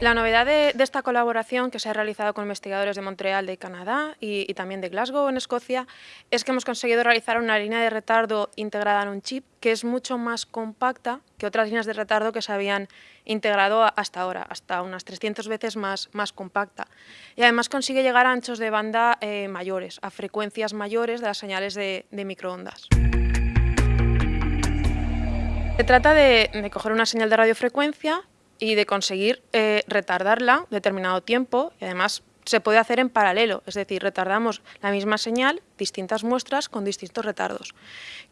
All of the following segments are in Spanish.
La novedad de, esta colaboración que se ha realizado con investigadores de Montreal de Canadá y, también de Glasgow en Escocia es que hemos conseguido realizar una línea de retardo integrada en un chip que es mucho más compacta que otras líneas de retardo que se habían integrado hasta ahora, hasta unas 300 veces más, compacta. Y además consigue llegar a anchos de banda eh, mayores, a frecuencias mayores de las señales de, microondas. Se trata de coger una señal de radiofrecuencia, y de conseguir eh, retardarla determinado tiempo y además se puede hacer en paralelo, es decir, retardamos la misma señal, distintas muestras con distintos retardos.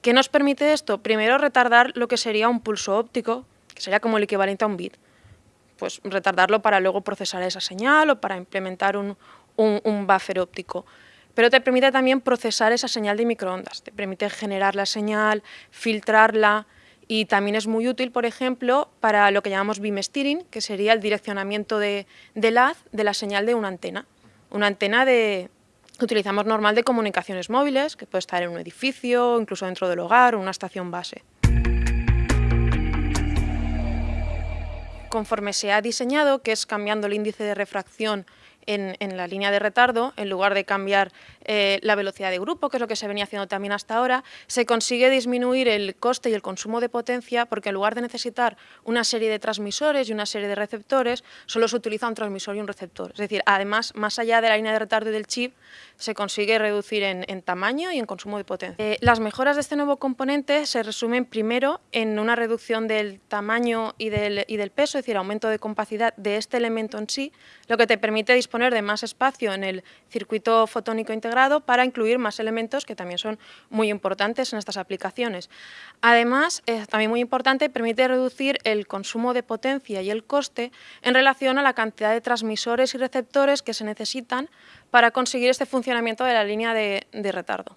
¿Qué nos permite esto? Primero retardar lo que sería un pulso óptico, que sería como el equivalente a un bit. Pues retardarlo para luego procesar esa señal o para implementar un, un buffer óptico pero te permite también procesar esa señal de microondas, te permite generar la señal, filtrarla, y también es muy útil, por ejemplo, para lo que llamamos beam steering, que sería el direccionamiento de, haz de la señal de una antena. Una antena de, que utilizamos normal de comunicaciones móviles, que puede estar en un edificio, incluso dentro del hogar o una estación base. Conforme se ha diseñado, que es cambiando el índice de refracción en, la línea de retardo, en lugar de cambiar eh, la velocidad de grupo, que es lo que se venía haciendo también hasta ahora, se consigue disminuir el coste y el consumo de potencia porque en lugar de necesitar una serie de transmisores y una serie de receptores, solo se utiliza un transmisor y un receptor. Es decir, además, más allá de la línea de retardo del chip, se consigue reducir en, tamaño y en consumo de potencia. Eh, las mejoras de este nuevo componente se resumen primero en una reducción del tamaño y del, y del peso, es decir, aumento de capacidad de este elemento en sí, lo que te permite disponer de más espacio en el circuito fotónico para incluir más elementos que también son muy importantes en estas aplicaciones. Además, es también muy importante, permite reducir el consumo de potencia y el coste en relación a la cantidad de transmisores y receptores que se necesitan para conseguir este funcionamiento de la línea de retardo.